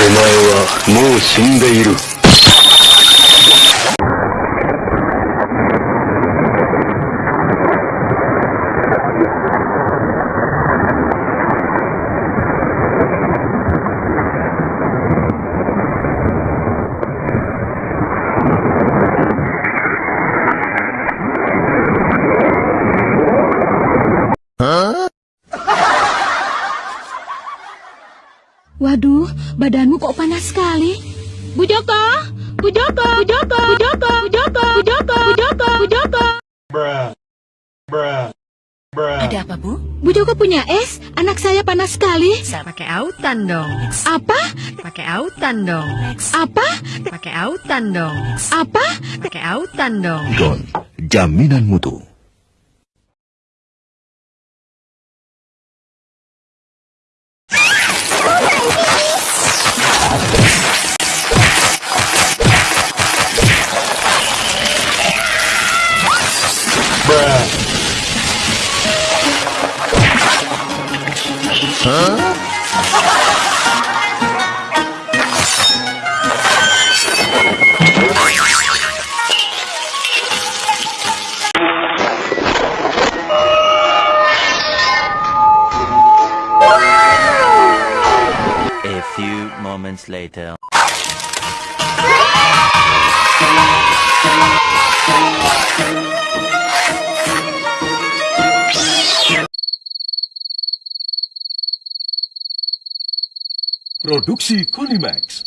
お前はもう死んでいる。Waduh, badanmu kok panas sekali. Bu Joko, Bu Joko, Bu Joko, Bu Joko, Bu Joko, Bu Joko, Bu Joko, Bu Joko. Ada apa, Bu? Bu Joko punya es, anak saya panas sekali. Pakai autan dong. Apa? Pakai autan dong. Apa? Pakai autan dong. Apa? Pakai autan dong. Don, jaminan mutu. A few moments later. Produksi Konimax.